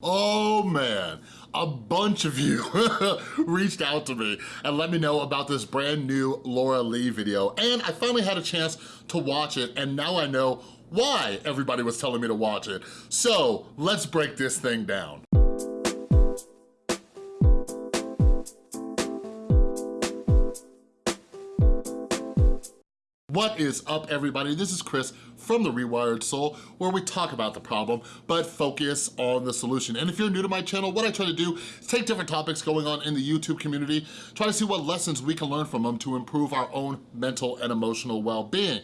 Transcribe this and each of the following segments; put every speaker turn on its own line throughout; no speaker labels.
Oh man, a bunch of you reached out to me and let me know about this brand new Laura Lee video. And I finally had a chance to watch it and now I know why everybody was telling me to watch it. So let's break this thing down. What is up everybody? This is Chris from The Rewired Soul where we talk about the problem but focus on the solution. And if you're new to my channel, what I try to do is take different topics going on in the YouTube community, try to see what lessons we can learn from them to improve our own mental and emotional well-being.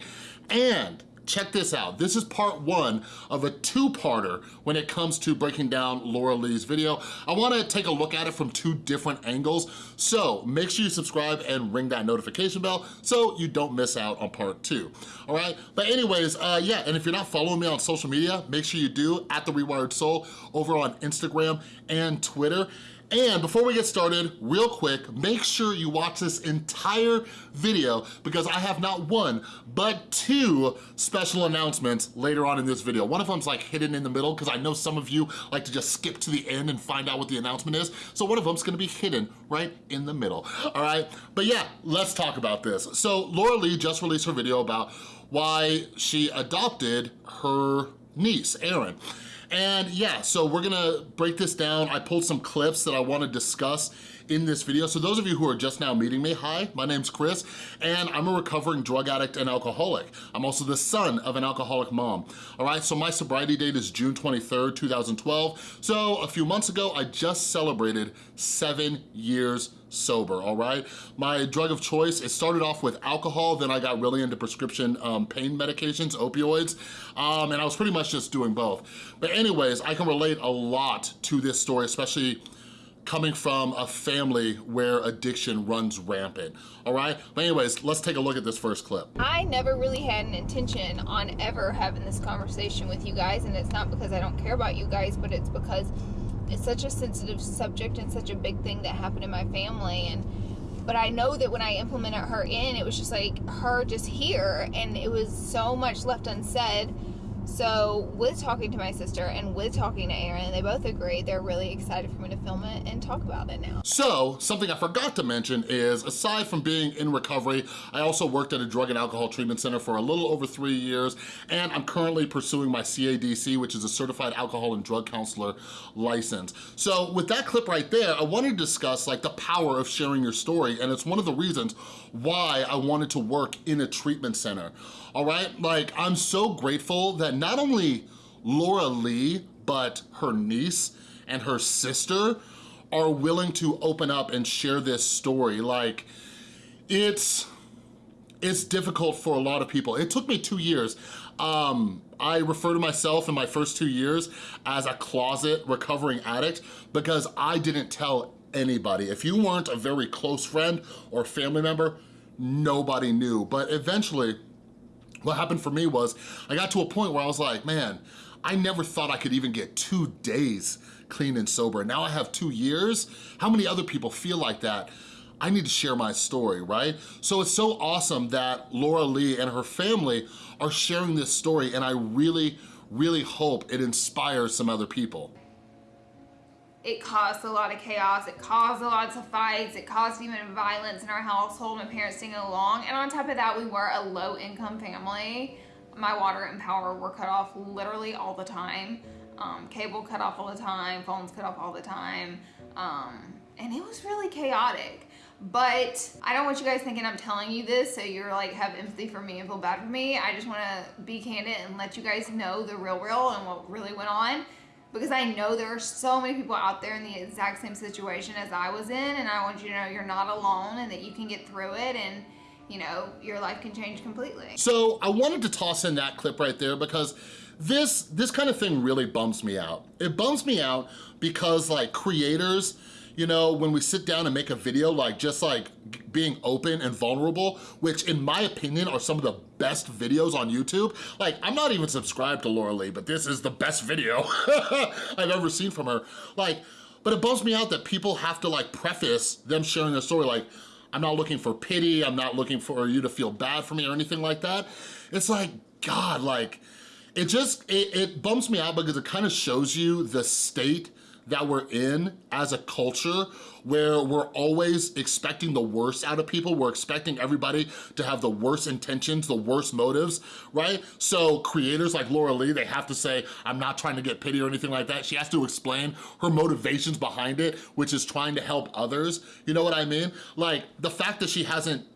And check this out. This is part one of a two-parter when it comes to breaking down Laura Lee's video. I wanna take a look at it from two different angles, so make sure you subscribe and ring that notification bell so you don't miss out on part two, all right? But anyways, uh, yeah, and if you're not following me on social media, make sure you do, at The Rewired Soul, over on Instagram and Twitter. And before we get started, real quick, make sure you watch this entire video because I have not one, but two special announcements later on in this video. One of them's like hidden in the middle because I know some of you like to just skip to the end and find out what the announcement is. So one of them's gonna be hidden right in the middle, all right? But yeah, let's talk about this. So Laura Lee just released her video about why she adopted her niece, Erin. And yeah, so we're gonna break this down. I pulled some clips that I wanna discuss in this video. So those of you who are just now meeting me, hi, my name's Chris, and I'm a recovering drug addict and alcoholic. I'm also the son of an alcoholic mom. All right, so my sobriety date is June 23rd, 2012. So a few months ago, I just celebrated seven years sober, all right? My drug of choice, it started off with alcohol, then I got really into prescription um, pain medications, opioids, um, and I was pretty much just doing both. But anyways, I can relate a lot to this story, especially coming from a family where addiction runs rampant, all right? But anyways, let's take a look at this first clip.
I never really had an intention on ever having this conversation with you guys, and it's not because I don't care about you guys, but it's because it's such a sensitive subject and such a big thing that happened in my family, and but I know that when I implemented her in, it was just like her just here, and it was so much left unsaid so with talking to my sister and with talking to Aaron, they both agree they're really excited for me to film it and talk about it now.
So something I forgot to mention is aside from being in recovery, I also worked at a drug and alcohol treatment center for a little over three years and I'm currently pursuing my CADC, which is a certified alcohol and drug counselor license. So with that clip right there, I wanted to discuss like the power of sharing your story and it's one of the reasons why I wanted to work in a treatment center, all right? Like, I'm so grateful that not only Laura Lee, but her niece and her sister are willing to open up and share this story. Like, it's, it's difficult for a lot of people. It took me two years. Um, I refer to myself in my first two years as a closet recovering addict because I didn't tell anybody. If you weren't a very close friend or family member, nobody knew. But eventually, what happened for me was I got to a point where I was like, man, I never thought I could even get two days clean and sober. Now I have two years. How many other people feel like that? I need to share my story, right? So it's so awesome that Laura Lee and her family are sharing this story and I really, really hope it inspires some other people
it caused a lot of chaos. It caused a lot of fights. It caused even violence in our household. My parents singing along. And on top of that, we were a low income family. My water and power were cut off literally all the time. Um, cable cut off all the time. Phones cut off all the time. Um, and it was really chaotic. But I don't want you guys thinking I'm telling you this so you're like have empathy for me and feel bad for me. I just want to be candid and let you guys know the real real and what really went on because I know there are so many people out there in the exact same situation as I was in and I want you to know you're not alone and that you can get through it and you know, your life can change completely.
So I wanted to toss in that clip right there because this, this kind of thing really bums me out. It bums me out because like creators, you know, when we sit down and make a video, like just like being open and vulnerable, which in my opinion are some of the best videos on YouTube. Like, I'm not even subscribed to Laura Lee, but this is the best video I've ever seen from her. Like, but it bums me out that people have to like preface them sharing their story like, I'm not looking for pity, I'm not looking for you to feel bad for me or anything like that. It's like, God, like, it just, it, it bums me out because it kind of shows you the state that we're in as a culture where we're always expecting the worst out of people. We're expecting everybody to have the worst intentions, the worst motives, right? So creators like Laura Lee, they have to say, I'm not trying to get pity or anything like that. She has to explain her motivations behind it, which is trying to help others. You know what I mean? Like the fact that she hasn't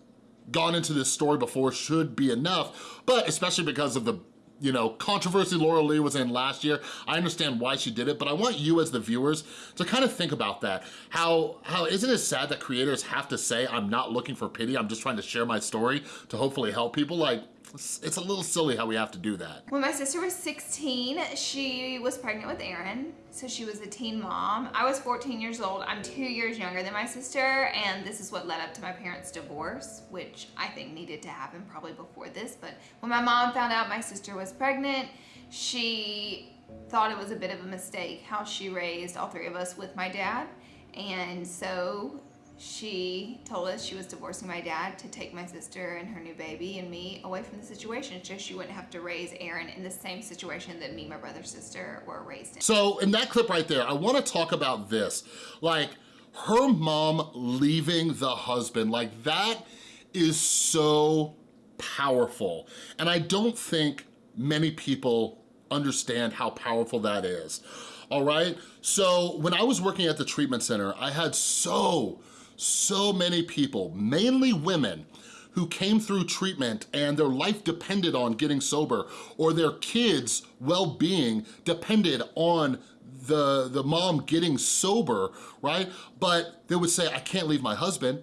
gone into this story before should be enough, but especially because of the you know, controversy Laura Lee was in last year. I understand why she did it, but I want you as the viewers to kind of think about that. How, how isn't it sad that creators have to say, I'm not looking for pity, I'm just trying to share my story to hopefully help people? Like, it's a little silly how we have to do that.
When my sister was 16, she was pregnant with Aaron, so she was a teen mom. I was 14 years old. I'm two years younger than my sister, and this is what led up to my parents' divorce, which I think needed to happen probably before this. But when my mom found out my sister was pregnant, she thought it was a bit of a mistake how she raised all three of us with my dad. And so she told us she was divorcing my dad to take my sister and her new baby and me away from the situation so she wouldn't have to raise Aaron in the same situation that me, my brother, sister were raised in.
So in that clip right there, I wanna talk about this. Like her mom leaving the husband, like that is so powerful. And I don't think many people understand how powerful that is all right? So when I was working at the treatment center, I had so, so many people, mainly women, who came through treatment and their life depended on getting sober or their kids' well-being depended on the, the mom getting sober, right? But they would say, I can't leave my husband.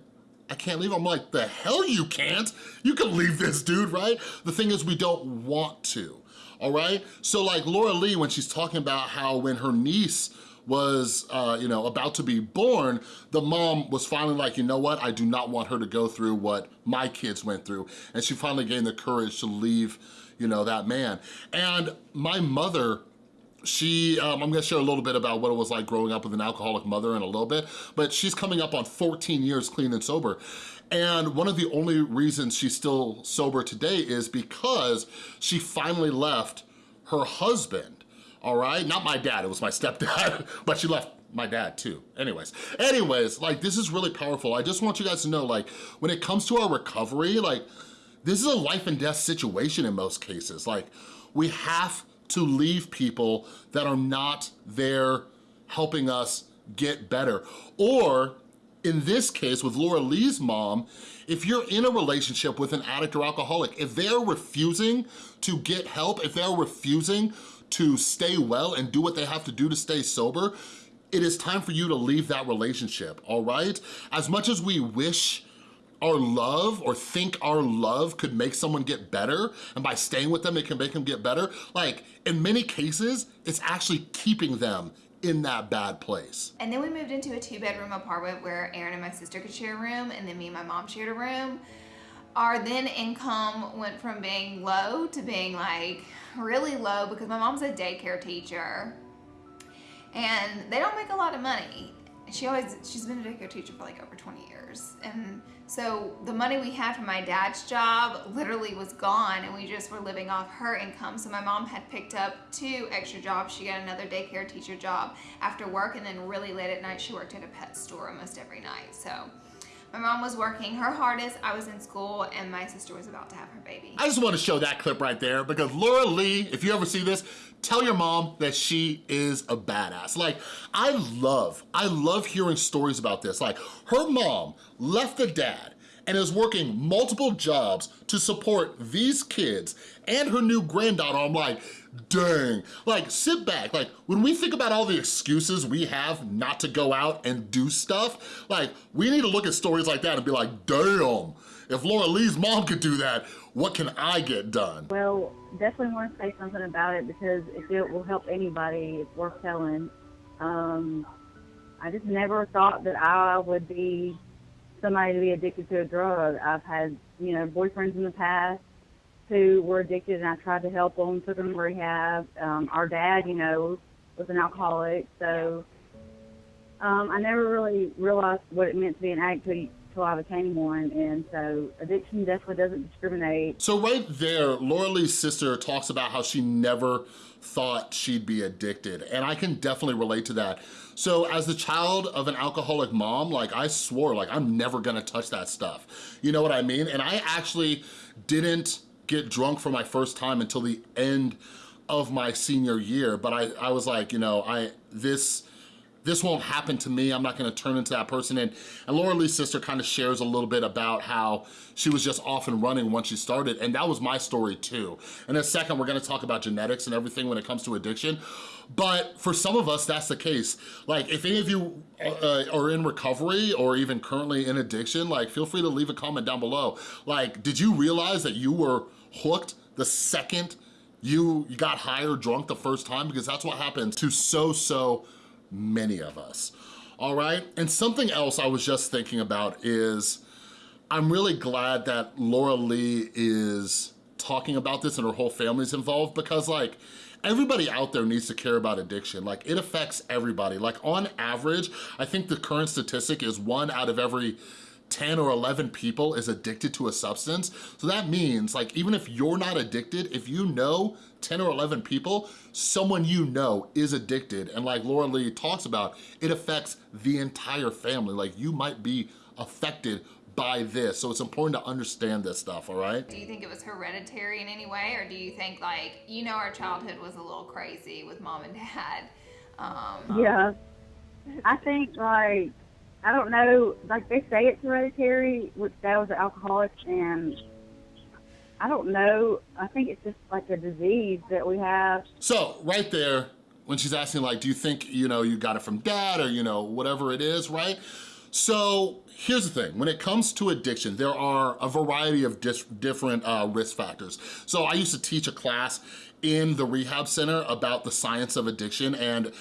I can't leave. I'm like, the hell you can't? You can leave this dude, right? The thing is we don't want to, all right? So like Laura Lee, when she's talking about how when her niece was, uh, you know, about to be born, the mom was finally like, you know what? I do not want her to go through what my kids went through. And she finally gained the courage to leave, you know, that man. And my mother, she, um, I'm gonna share a little bit about what it was like growing up with an alcoholic mother in a little bit, but she's coming up on 14 years clean and sober. And one of the only reasons she's still sober today is because she finally left her husband all right? Not my dad, it was my stepdad, but she left my dad too. Anyways, anyways, like this is really powerful. I just want you guys to know, like when it comes to our recovery, like this is a life and death situation in most cases. Like we have to leave people that are not there helping us get better. Or in this case with Laura Lee's mom, if you're in a relationship with an addict or alcoholic, if they're refusing to get help, if they're refusing to stay well and do what they have to do to stay sober, it is time for you to leave that relationship, all right? As much as we wish our love or think our love could make someone get better and by staying with them it can make them get better, like in many cases, it's actually keeping them in that bad place.
And then we moved into a two bedroom apartment where Aaron and my sister could share a room and then me and my mom shared a room our then income went from being low to being like really low because my mom's a daycare teacher and they don't make a lot of money. She always, she's been a daycare teacher for like over 20 years. And so the money we had from my dad's job literally was gone and we just were living off her income. So my mom had picked up two extra jobs. She got another daycare teacher job after work and then really late at night she worked at a pet store almost every night. So my mom was working her hardest, I was in school, and my sister was about to have her baby.
I just want to show that clip right there because Laura Lee, if you ever see this, tell your mom that she is a badass. Like, I love, I love hearing stories about this. Like, her mom left the dad and is working multiple jobs to support these kids and her new granddaughter. I'm like, dang. Like, sit back. Like, when we think about all the excuses we have not to go out and do stuff, like, we need to look at stories like that and be like, damn, if Laura Lee's mom could do that, what can I get done?
Well, definitely want to say something about it because if it will help anybody, it's worth telling. Um, I just never thought that I would be somebody to be addicted to a drug. I've had, you know, boyfriends in the past who were addicted, and I tried to help them, took them to rehab. Um, our dad, you know, was an alcoholic, so um, I never really realized what it meant to be an addict until I became one. And so addiction definitely doesn't discriminate.
So right there, Laura Lee's sister talks about how she never thought she'd be addicted. And I can definitely relate to that. So as the child of an alcoholic mom, like I swore, like I'm never gonna touch that stuff. You know what I mean? And I actually didn't get drunk for my first time until the end of my senior year. But I, I was like, you know, I this, this won't happen to me. I'm not gonna turn into that person. And, and Laura Lee's sister kind of shares a little bit about how she was just off and running once she started. And that was my story too. In a second, we're gonna talk about genetics and everything when it comes to addiction. But for some of us, that's the case. Like if any of you uh, are in recovery or even currently in addiction, like feel free to leave a comment down below. Like, did you realize that you were hooked the second you, got high or drunk the first time? Because that's what happens to so, so many of us, all right? And something else I was just thinking about is, I'm really glad that Laura Lee is talking about this and her whole family's involved because like, everybody out there needs to care about addiction. Like it affects everybody. Like on average, I think the current statistic is one out of every 10 or 11 people is addicted to a substance. So that means like, even if you're not addicted, if you know 10 or 11 people, someone you know is addicted. And like Laura Lee talks about, it affects the entire family. Like you might be affected by this. So it's important to understand this stuff, all right?
Do you think it was hereditary in any way? Or do you think like, you know our childhood was a little crazy with mom and dad? Um,
Yeah. I think like I don't know, like they say it's hereditary, which dad was an alcoholic and I don't know. I think it's just like a disease that we have.
So right there, when she's asking like, do you think, you know, you got it from dad or, you know, whatever it is, right? So here's the thing, when it comes to addiction, there are a variety of different uh, risk factors. So I used to teach a class in the rehab center about the science of addiction and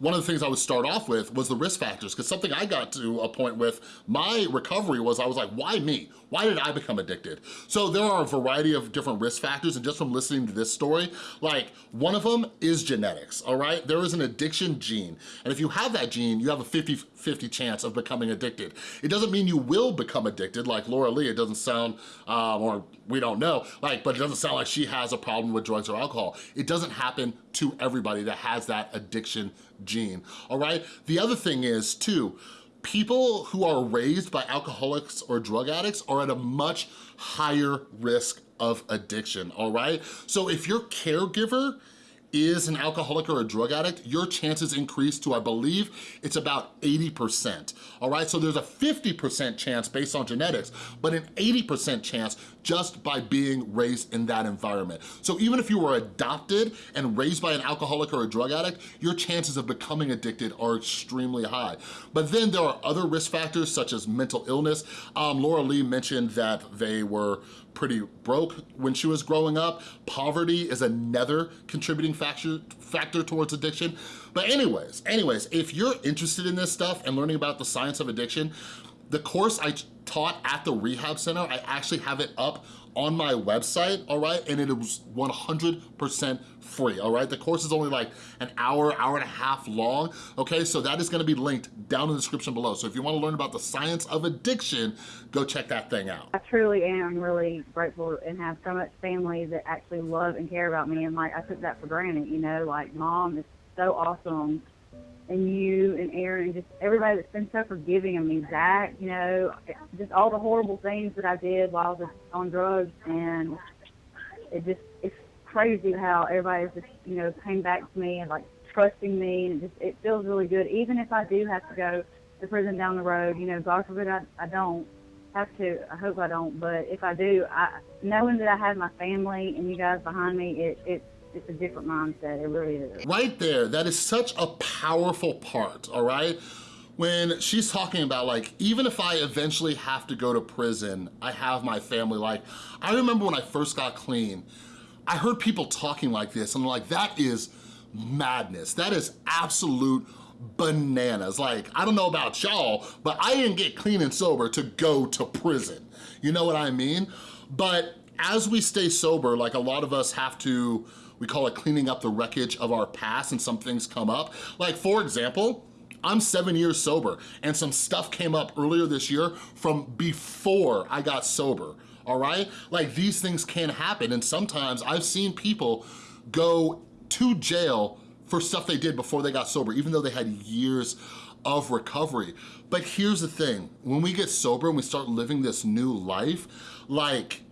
one of the things I would start off with was the risk factors, because something I got to a point with my recovery was I was like, why me? Why did I become addicted? So there are a variety of different risk factors, and just from listening to this story, like one of them is genetics, all right? There is an addiction gene, and if you have that gene, you have a 50-50 chance of becoming addicted. It doesn't mean you will become addicted, like Laura Lee, it doesn't sound, um, or we don't know, like, but it doesn't sound like she has a problem with drugs or alcohol. It doesn't happen to everybody that has that addiction gene, all right? The other thing is too, people who are raised by alcoholics or drug addicts are at a much higher risk of addiction, all right? So if your caregiver is an alcoholic or a drug addict, your chances increase to, I believe, it's about 80%, all right? So there's a 50% chance based on genetics, but an 80% chance just by being raised in that environment. So even if you were adopted and raised by an alcoholic or a drug addict, your chances of becoming addicted are extremely high. But then there are other risk factors such as mental illness. Um, Laura Lee mentioned that they were pretty broke when she was growing up. Poverty is another contributing factor, factor towards addiction. But anyways, anyways, if you're interested in this stuff and learning about the science of addiction, the course I taught at the rehab center, I actually have it up on my website, all right? And it was 100% free, all right? The course is only like an hour, hour and a half long, okay? So that is gonna be linked down in the description below. So if you wanna learn about the science of addiction, go check that thing out.
I truly am really grateful and have so much family that actually love and care about me. And like I took that for granted, you know, like mom is so awesome and you and Aaron and just everybody that's been so forgiving of me, Zach, you know, just all the horrible things that I did while I was on drugs and it just it's crazy how everybody's just, you know, came back to me and like trusting me and it just it feels really good. Even if I do have to go to prison down the road, you know, God forbid I, I don't have to. I hope I don't, but if I do, I knowing that I have my family and you guys behind me, it it it's a different mindset. It really is.
Right there, that is such a powerful part, all right? When she's talking about like, even if I eventually have to go to prison, I have my family. Like, I remember when I first got clean, I heard people talking like this and I'm like, that is madness. That is absolute bananas. Like, I don't know about y'all, but I didn't get clean and sober to go to prison. You know what I mean? But as we stay sober, like a lot of us have to, we call it cleaning up the wreckage of our past and some things come up. Like for example, I'm seven years sober and some stuff came up earlier this year from before I got sober, all right? Like these things can happen and sometimes I've seen people go to jail for stuff they did before they got sober, even though they had years of recovery. But here's the thing, when we get sober and we start living this new life, like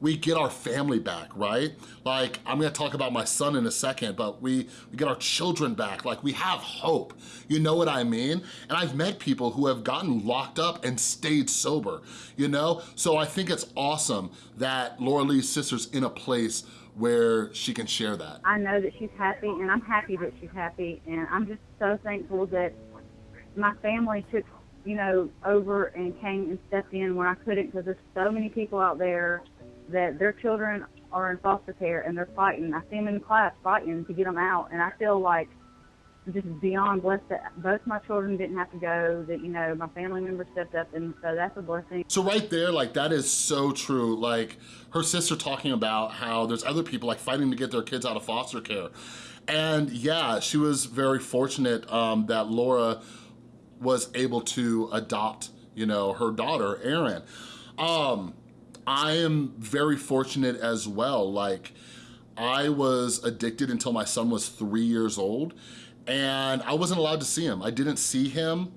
we get our family back, right? Like, I'm gonna talk about my son in a second, but we, we get our children back. Like, we have hope. You know what I mean? And I've met people who have gotten locked up and stayed sober, you know? So I think it's awesome that Laura Lee's sister's in a place where she can share that.
I know that she's happy, and I'm happy that she's happy, and I'm just so thankful that my family took, you know, over and came and stepped in where I couldn't, because there's so many people out there that their children are in foster care and they're fighting. I see them in class fighting to get them out, and I feel like just beyond blessed that both my children didn't have to go, that, you know, my family members stepped up, and so that's a blessing.
So right there, like that is so true. Like her sister talking about how there's other people like fighting to get their kids out of foster care. And yeah, she was very fortunate um, that Laura was able to adopt, you know, her daughter, Erin. Um, I am very fortunate as well. Like I was addicted until my son was three years old and I wasn't allowed to see him. I didn't see him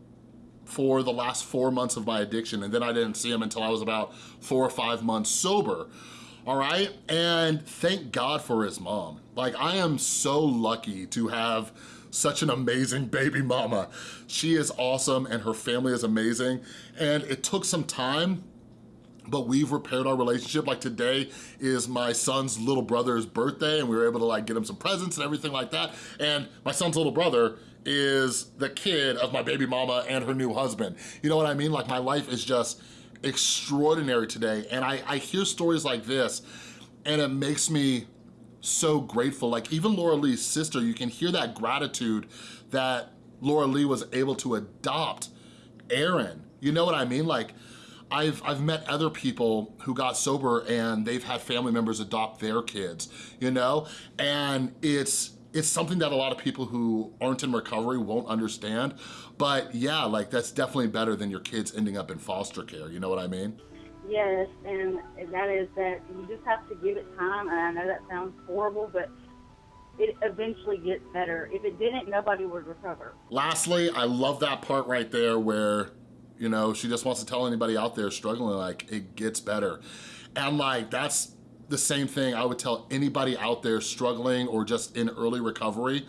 for the last four months of my addiction and then I didn't see him until I was about four or five months sober, all right? And thank God for his mom. Like I am so lucky to have such an amazing baby mama. She is awesome and her family is amazing. And it took some time but we've repaired our relationship. Like today is my son's little brother's birthday and we were able to like get him some presents and everything like that. And my son's little brother is the kid of my baby mama and her new husband. You know what I mean? Like my life is just extraordinary today. And I, I hear stories like this and it makes me so grateful. Like even Laura Lee's sister, you can hear that gratitude that Laura Lee was able to adopt Aaron. You know what I mean? Like I've, I've met other people who got sober and they've had family members adopt their kids, you know? And it's, it's something that a lot of people who aren't in recovery won't understand. But yeah, like that's definitely better than your kids ending up in foster care, you know what I mean?
Yes, and that is that you just have to give it time. And I know that sounds horrible, but it eventually gets better. If it didn't, nobody would recover.
Lastly, I love that part right there where you know, she just wants to tell anybody out there struggling, like, it gets better. And like, that's the same thing I would tell anybody out there struggling or just in early recovery.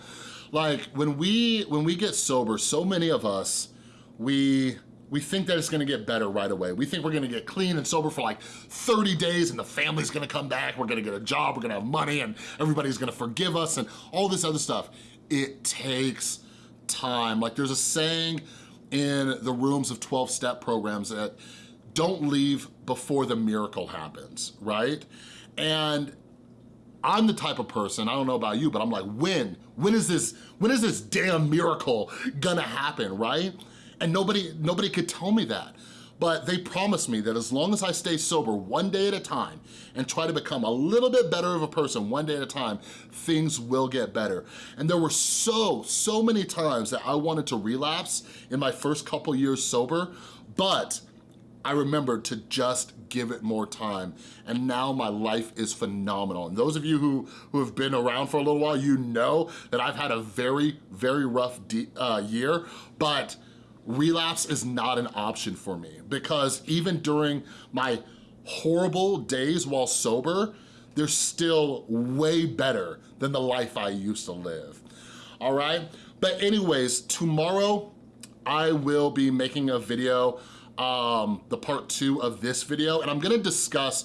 Like, when we, when we get sober, so many of us, we, we think that it's gonna get better right away. We think we're gonna get clean and sober for like 30 days and the family's gonna come back, we're gonna get a job, we're gonna have money and everybody's gonna forgive us and all this other stuff. It takes time. Like there's a saying in the rooms of 12-step programs that don't leave before the miracle happens, right? And I'm the type of person, I don't know about you, but I'm like, when? When is this, when is this damn miracle gonna happen, right? And nobody, nobody could tell me that. But they promised me that as long as I stay sober one day at a time and try to become a little bit better of a person one day at a time, things will get better. And there were so, so many times that I wanted to relapse in my first couple years sober, but I remembered to just give it more time. And now my life is phenomenal. And those of you who, who have been around for a little while, you know that I've had a very, very rough uh, year, but relapse is not an option for me because even during my horrible days while sober, they're still way better than the life I used to live, all right? But anyways, tomorrow I will be making a video, um, the part two of this video, and I'm gonna discuss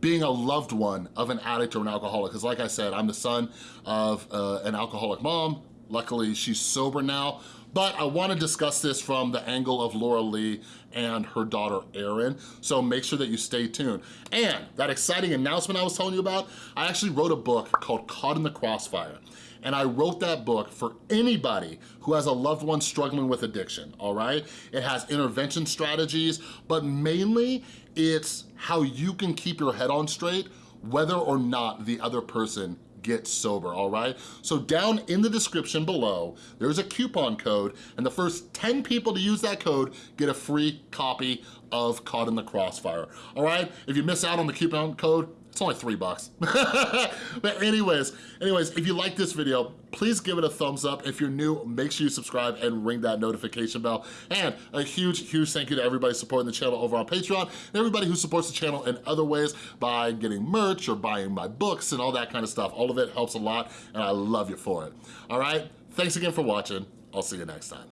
being a loved one of an addict or an alcoholic, because like I said, I'm the son of uh, an alcoholic mom. Luckily, she's sober now, but I wanna discuss this from the angle of Laura Lee and her daughter Erin, so make sure that you stay tuned. And that exciting announcement I was telling you about, I actually wrote a book called Caught in the Crossfire. And I wrote that book for anybody who has a loved one struggling with addiction, all right? It has intervention strategies, but mainly it's how you can keep your head on straight whether or not the other person get sober, all right? So down in the description below, there's a coupon code, and the first 10 people to use that code get a free copy of Caught in the Crossfire, all right? If you miss out on the coupon code, it's only three bucks. but anyways, anyways, if you like this video, please give it a thumbs up. If you're new, make sure you subscribe and ring that notification bell. And a huge, huge thank you to everybody supporting the channel over on Patreon and everybody who supports the channel in other ways by getting merch or buying my books and all that kind of stuff. All of it helps a lot and I love you for it. All right, thanks again for watching. I'll see you next time.